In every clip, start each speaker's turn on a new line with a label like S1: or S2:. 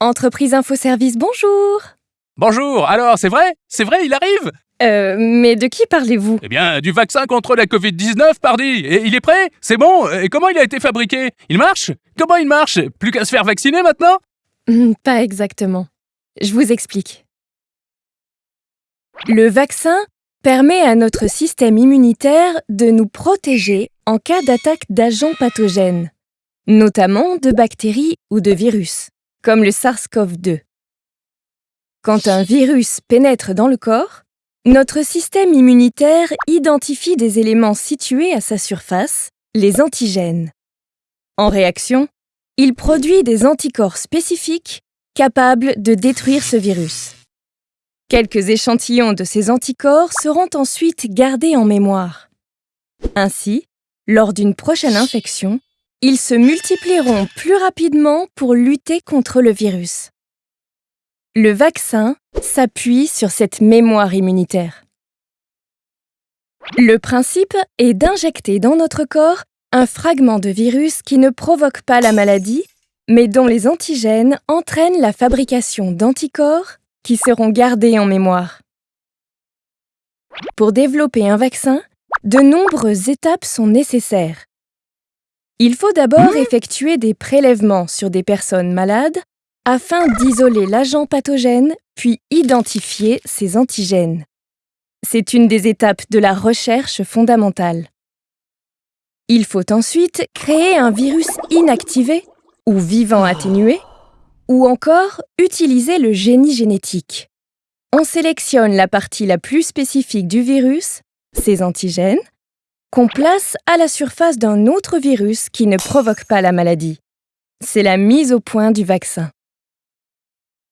S1: Entreprise Infoservice, bonjour.
S2: Bonjour, alors c'est vrai? C'est vrai, il arrive?
S1: Euh, mais de qui parlez-vous?
S2: Eh bien, du vaccin contre la Covid-19, pardi. Et il est prêt? C'est bon? Et comment il a été fabriqué? Il marche? Comment il marche? Plus qu'à se faire vacciner maintenant?
S1: Hmm, Pas exactement. Je vous explique. Le vaccin permet à notre système immunitaire de nous protéger en cas d'attaque d'agents pathogènes, notamment de bactéries ou de virus, comme le SARS-CoV-2. Quand un virus pénètre dans le corps, notre système immunitaire identifie des éléments situés à sa surface, les antigènes. En réaction, il produit des anticorps spécifiques capables de détruire ce virus. Quelques échantillons de ces anticorps seront ensuite gardés en mémoire. Ainsi, lors d'une prochaine infection, ils se multiplieront plus rapidement pour lutter contre le virus. Le vaccin s'appuie sur cette mémoire immunitaire. Le principe est d'injecter dans notre corps un fragment de virus qui ne provoque pas la maladie, mais dont les antigènes entraînent la fabrication d'anticorps qui seront gardés en mémoire. Pour développer un vaccin, de nombreuses étapes sont nécessaires. Il faut d'abord effectuer des prélèvements sur des personnes malades afin d'isoler l'agent pathogène puis identifier ses antigènes. C'est une des étapes de la recherche fondamentale. Il faut ensuite créer un virus inactivé ou vivant atténué, ou encore utiliser le génie génétique. On sélectionne la partie la plus spécifique du virus, ses antigènes, qu'on place à la surface d'un autre virus qui ne provoque pas la maladie. C'est la mise au point du vaccin.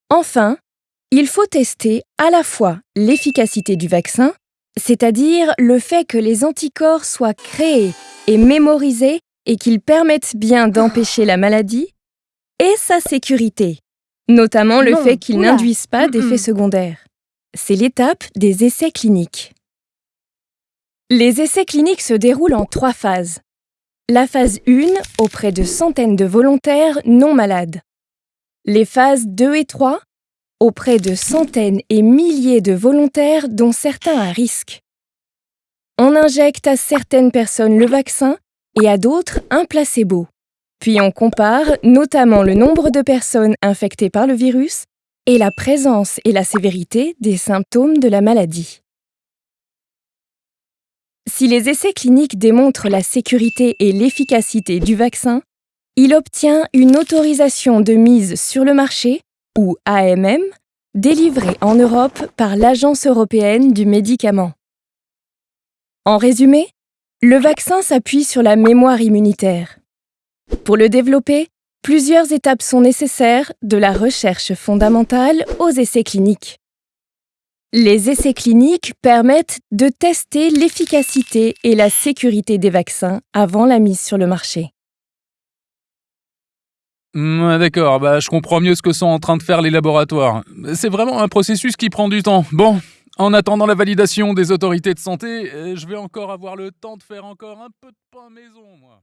S1: Enfin, il faut tester à la fois l'efficacité du vaccin, c'est-à-dire le fait que les anticorps soient créés et mémorisés et qu'ils permettent bien d'empêcher la maladie, et sa sécurité, notamment le
S3: Non,
S1: fait qu'ils n'induisent pas d'effets secondaires. C'est l'étape des essais cliniques. Les essais cliniques se déroulent en trois phases. La phase 1 auprès de centaines de volontaires non malades. Les phases 2 et 3 auprès de centaines et milliers de volontaires dont certains à risque. On injecte à certaines personnes le vaccin et à d'autres un placebo. Puis on compare notamment le nombre de personnes infectées par le virus et la présence et la sévérité des symptômes de la maladie. Si les essais cliniques démontrent la sécurité et l'efficacité du vaccin, il obtient une autorisation de mise sur le marché, ou AMM, délivrée en Europe par l'Agence européenne du médicament. En résumé, le vaccin s'appuie sur la mémoire immunitaire. Pour le développer, plusieurs étapes sont nécessaires, de la recherche fondamentale aux essais cliniques. Les essais cliniques permettent de tester l'efficacité et la sécurité des vaccins avant la mise sur le marché.
S2: Hmm, D'accord, bah je comprends mieux ce que sont en train de faire les laboratoires. C'est vraiment un processus qui prend du temps. Bon, en attendant la validation des autorités de santé, euh, je vais encore avoir le temps de faire encore un peu de pain maison, moi.